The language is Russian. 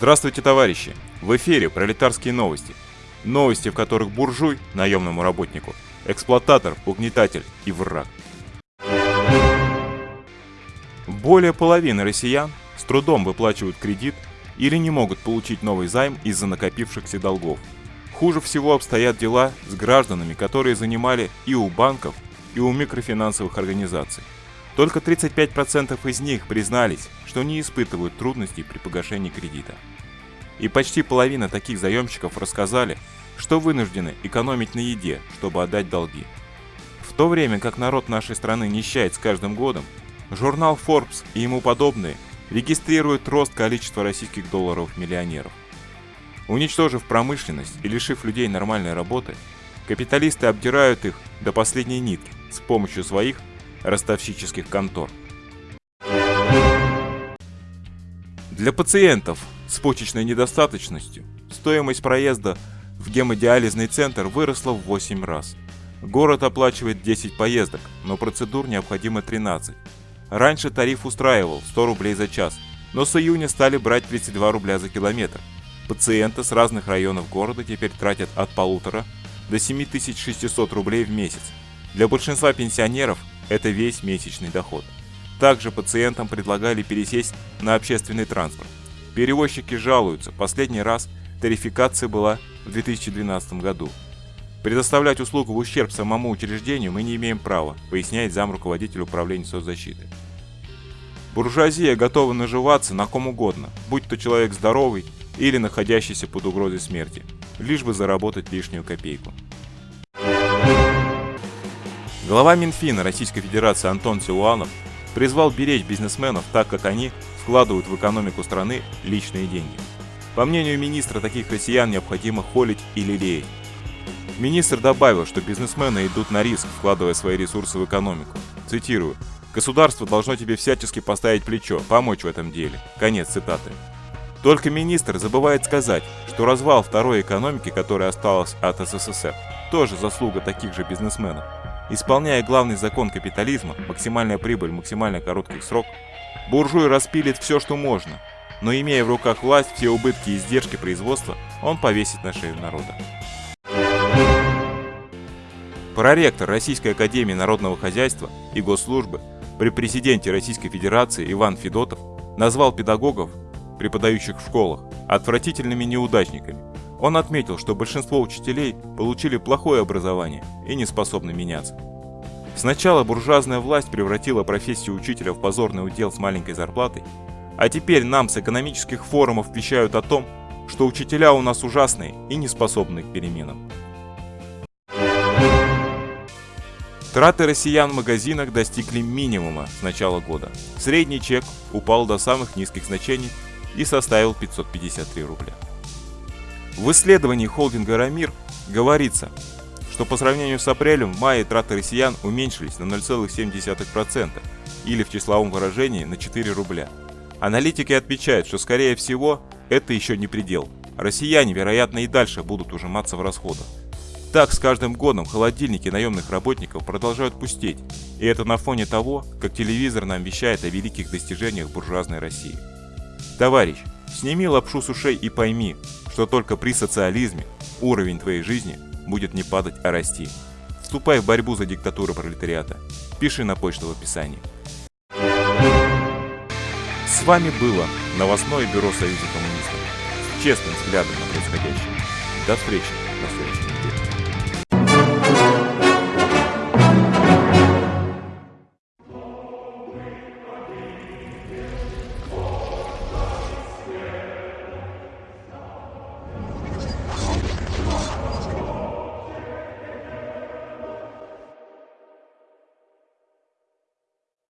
Здравствуйте, товарищи! В эфире пролетарские новости. Новости, в которых буржуй, наемному работнику, эксплуататор, угнетатель и враг. Более половины россиян с трудом выплачивают кредит или не могут получить новый займ из-за накопившихся долгов. Хуже всего обстоят дела с гражданами, которые занимали и у банков, и у микрофинансовых организаций. Только 35% из них признались, что не испытывают трудностей при погашении кредита. И почти половина таких заемщиков рассказали, что вынуждены экономить на еде, чтобы отдать долги. В то время как народ нашей страны нищает с каждым годом, журнал Forbes и ему подобные регистрируют рост количества российских долларов миллионеров. Уничтожив промышленность и лишив людей нормальной работы, капиталисты обдирают их до последней нитки с помощью своих ростовщических контор. Для пациентов с почечной недостаточностью стоимость проезда в гемодиализный центр выросла в 8 раз. Город оплачивает 10 поездок, но процедур необходимо 13. Раньше тариф устраивал 100 рублей за час, но с июня стали брать 32 рубля за километр. Пациенты с разных районов города теперь тратят от полутора до 7600 рублей в месяц. Для большинства пенсионеров это весь месячный доход. Также пациентам предлагали пересесть на общественный транспорт. Перевозчики жалуются, последний раз тарификация была в 2012 году. Предоставлять услугу в ущерб самому учреждению мы не имеем права, поясняет зам руководитель управления соцзащиты. Буржуазия готова наживаться на ком угодно, будь то человек здоровый или находящийся под угрозой смерти, лишь бы заработать лишнюю копейку. Глава Минфина Российской Федерации Антон Силуанов призвал беречь бизнесменов так, как они вкладывают в экономику страны личные деньги. По мнению министра, таких россиян необходимо холить и лелеять. Министр добавил, что бизнесмены идут на риск, вкладывая свои ресурсы в экономику. Цитирую. «Государство должно тебе всячески поставить плечо, помочь в этом деле». Конец цитаты. Только министр забывает сказать, что развал второй экономики, которая осталась от СССР, тоже заслуга таких же бизнесменов. Исполняя главный закон капитализма, максимальная прибыль, максимально короткий срок, буржуй распилит все, что можно, но имея в руках власть, все убытки и издержки производства, он повесит на шею народа. Проректор Российской Академии Народного Хозяйства и Госслужбы при президенте Российской Федерации Иван Федотов назвал педагогов, преподающих в школах, отвратительными неудачниками, он отметил, что большинство учителей получили плохое образование и не способны меняться. Сначала буржуазная власть превратила профессию учителя в позорный удел с маленькой зарплатой, а теперь нам с экономических форумов вещают о том, что учителя у нас ужасные и не способны к переменам. Траты россиян в магазинах достигли минимума с начала года. Средний чек упал до самых низких значений и составил 553 рубля. В исследовании холдинга «Рамир» говорится, что по сравнению с апрелем в мае траты россиян уменьшились на 0,7% или в числовом выражении на 4 рубля. Аналитики отмечают, что скорее всего это еще не предел. Россияне, вероятно, и дальше будут ужиматься в расходах. Так, с каждым годом холодильники наемных работников продолжают пустеть, и это на фоне того, как телевизор нам вещает о великих достижениях буржуазной России. Товарищ, сними лапшу с ушей и пойми, что только при социализме уровень твоей жизни будет не падать, а расти. Вступай в борьбу за диктатуру пролетариата. Пиши на почту в описании. С вами было новостное бюро Союза коммунистов с честным взглядом на происходящее. До встречи на следующем